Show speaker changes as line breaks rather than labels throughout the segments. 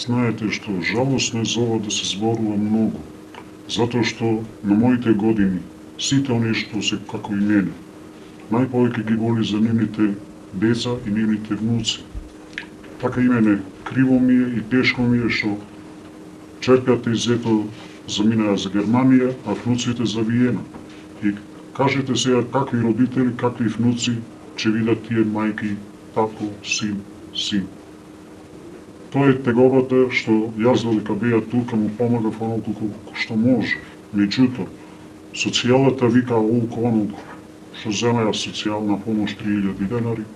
Знаете што, жалосно е за ова да се зборува многу, затоа што на моите години сите оние што се како и мене, најповеќе ги боли за нивните деца и нивните внуци. Така и мене, криво ми е и тешко ми е што черката и зето заминаа за Германија, а внуците за Виена. И кажете сега какви родители, какви внуци ќе видат тие мајки, тако, син, син. Тоа е теговата што јас додека беа тука му помагав онолку колку што може. Меѓутоа, социјалата вика олку онолку, што земеа социјална помош 3000 денари,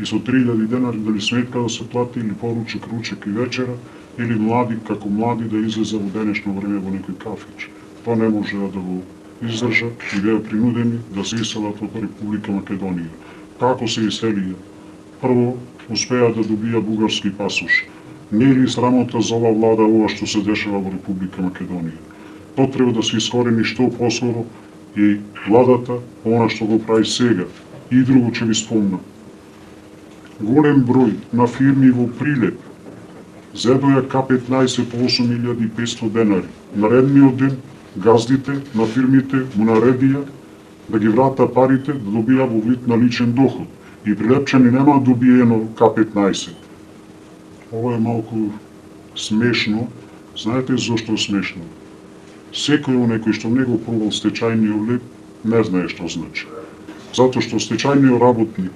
и со 3000 денари дали сметка да се плати или поручек, ручек и вечера, или млади како млади да излезе во денешно време во некој кафич. Тоа не може да го издржат и беа принудени да се иселат од Република Македонија. Како се иселија? Прво, успеа да добија бугарски пасош. Не ли срамота за ова влада ова што се дешава во Република Македонија? Тоа треба да се искорени што поскоро и владата, она што го прави сега. И друго ќе ви спомнам. Голем број на фирми во Прилеп зедоја К-15 по 8500 денари. Наредниот ден газдите на фирмите му наредија да ги врата парите да добија во вид на личен доход. И прилепчани нема да добиено К-15 Ова е малку смешно. Знаете зошто е смешно? Секој оној кој што не го пробал стечајниот леп, не знае што значи. Затоа што стечајниот работник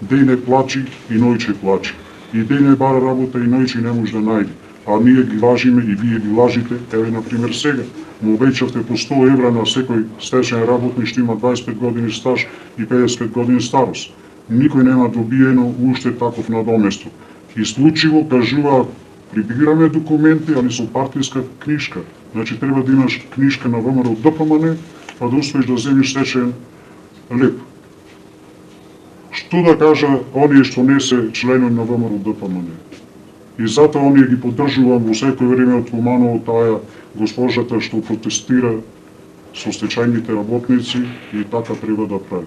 деј не плачи и ноќе плачи. И деј не бара работа и ноќе не може да најде. А ние ги лажиме и вие ги лажите, еве на пример сега. Му обечавте по 100 евра на секој стечен работник што има 25 години стаж и 55 години старост. Никој нема добиено уште таков надоместок исклучиво кажуваат прибираме документи, али со партиска книжка. Значи треба да имаш книжка на ВМРО ДПМН, па да успееш да земиш сечен леп. Што да кажа оние што не се члени на ВМРО ДПМН? И затоа оние ги поддржувам во секој време од Куманово таа госпожата што протестира со стечајните работници и така треба да прави.